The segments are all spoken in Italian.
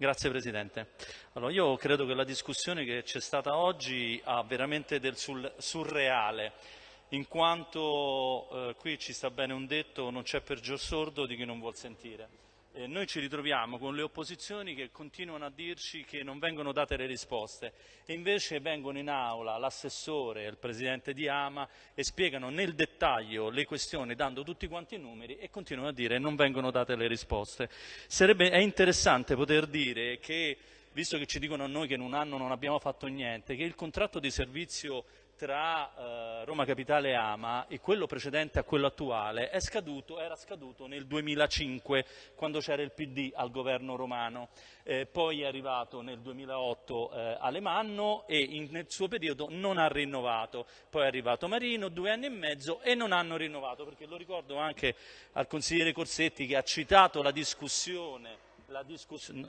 Grazie Presidente. Allora, io credo che la discussione che c'è stata oggi ha veramente del surreale, in quanto eh, qui ci sta bene un detto, non c'è peggior sordo di chi non vuol sentire. Eh, noi ci ritroviamo con le opposizioni che continuano a dirci che non vengono date le risposte e invece vengono in aula l'assessore e il presidente di Ama e spiegano nel dettaglio le questioni dando tutti quanti i numeri e continuano a dire che non vengono date le risposte. Sarebbe, è interessante poter dire che visto che ci dicono a noi che in un anno non abbiamo fatto niente, che il contratto di servizio tra eh, Roma Capitale e Ama e quello precedente a quello attuale scaduto, era scaduto nel 2005 quando c'era il PD al governo romano, eh, poi è arrivato nel 2008 eh, Alemanno e in, nel suo periodo non ha rinnovato, poi è arrivato Marino due anni e mezzo e non hanno rinnovato perché lo ricordo anche al consigliere Corsetti che ha citato la discussione la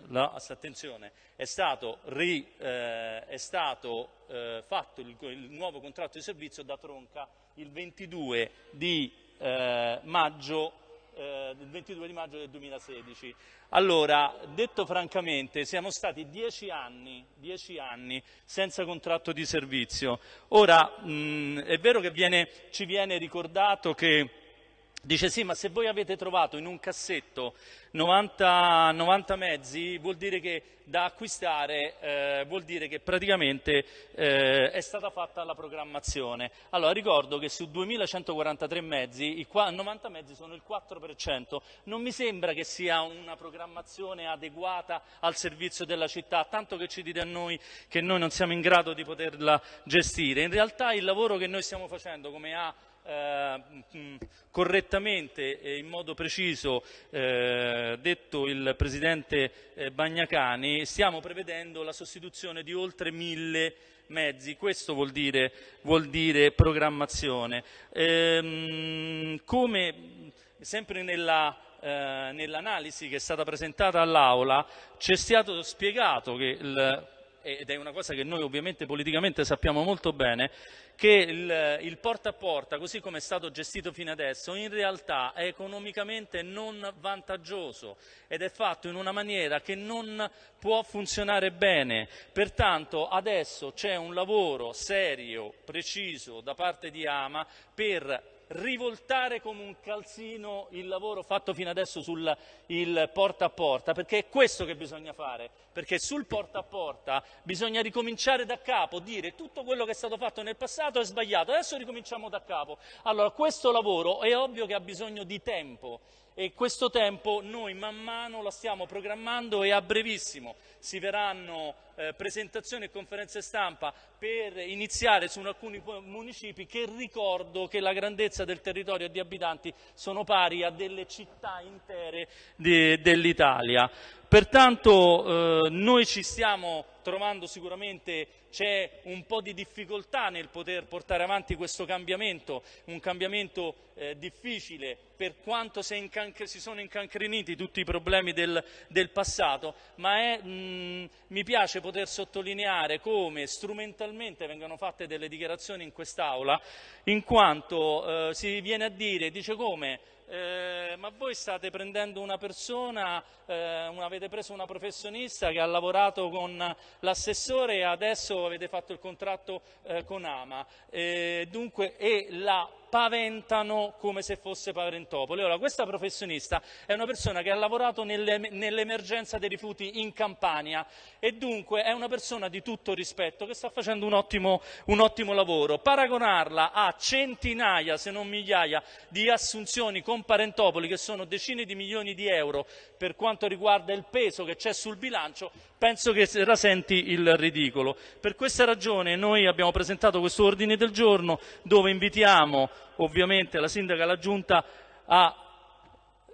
la, attenzione, è stato, ri, eh, è stato eh, fatto il, il, nuovo contratto di servizio da Tronca il 22 di eh, maggio eh, il 22 di maggio del 2016. Allora, detto francamente, siamo stati dieci anni, dieci anni senza contratto di servizio. Ora, mh, è vero che viene, ci viene ricordato che Dice sì, ma se voi avete trovato in un cassetto 90, 90 mezzi, vuol dire che da acquistare, eh, vuol dire che praticamente eh, è stata fatta la programmazione. Allora ricordo che su 2143 mezzi, i 90 mezzi sono il 4%, non mi sembra che sia una programmazione adeguata al servizio della città, tanto che ci dite a noi che noi non siamo in grado di poterla gestire. In realtà il lavoro che noi stiamo facendo, come ha eh, correttamente e in modo preciso eh, detto il Presidente eh, Bagnacani, stiamo prevedendo la sostituzione di oltre mille mezzi, questo vuol dire, vuol dire programmazione. Ehm, come sempre nella eh, nell'analisi che è stata presentata all'Aula ci è stato spiegato che il, ed è una cosa che noi ovviamente politicamente sappiamo molto bene, che il, il, porta a porta, così come è stato gestito fino adesso, in realtà è economicamente non vantaggioso ed è fatto in una maniera che non può funzionare bene. Pertanto adesso c'è un lavoro serio, preciso da parte di Ama per rivoltare come un calzino il lavoro fatto fino adesso sul porta a porta, perché è questo che bisogna fare, perché sul porta a porta bisogna ricominciare da capo, dire tutto quello che è stato fatto nel passato è sbagliato, adesso ricominciamo da capo. Allora questo lavoro è ovvio che ha bisogno di tempo e questo tempo noi man mano la stiamo programmando e a brevissimo si verranno eh, presentazioni e conferenze stampa per iniziare su alcuni municipi che ricordo che la grandezza del territorio e di abitanti sono pari a delle città intere dell'Italia. Pertanto eh, noi ci stiamo trovando sicuramente c'è un po' di difficoltà nel poter portare avanti questo cambiamento, un cambiamento eh, difficile. Per quanto si, sono incancreniti tutti i problemi del, del passato, ma è, mh, mi piace poter sottolineare come strumentalmente vengano fatte delle dichiarazioni in quest'Aula, in quanto eh, si viene a dire, dice come, eh, ma voi state prendendo una persona, eh, una, avete preso una professionista che ha lavorato con l'assessore e adesso avete fatto il contratto eh, con Ama, dunque, e la paventano come se fosse Parentopoli. Ora, questa professionista è una persona che ha lavorato nell'emergenza dei rifiuti in Campania e dunque è una persona di tutto rispetto che sta facendo un ottimo, un ottimo lavoro. Paragonarla a centinaia, se non migliaia, di assunzioni con Parentopoli, che sono decine di milioni di euro per quanto riguarda il peso che c'è sul bilancio, penso che rasenti il ridicolo. Per questa ragione noi abbiamo presentato questo ordine del giorno dove invitiamo ovviamente la sindaca e la giunta a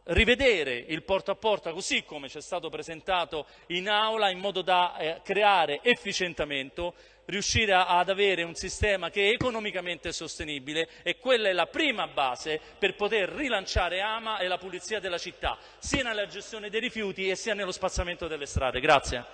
rivedere il porta a porta così come ci è stato presentato in aula in modo da eh, creare efficientamento, riuscire ad avere un sistema che è economicamente sostenibile e quella è la prima base per poter rilanciare Ama e la pulizia della città, sia nella gestione dei rifiuti e sia nello spazzamento delle strade. Grazie.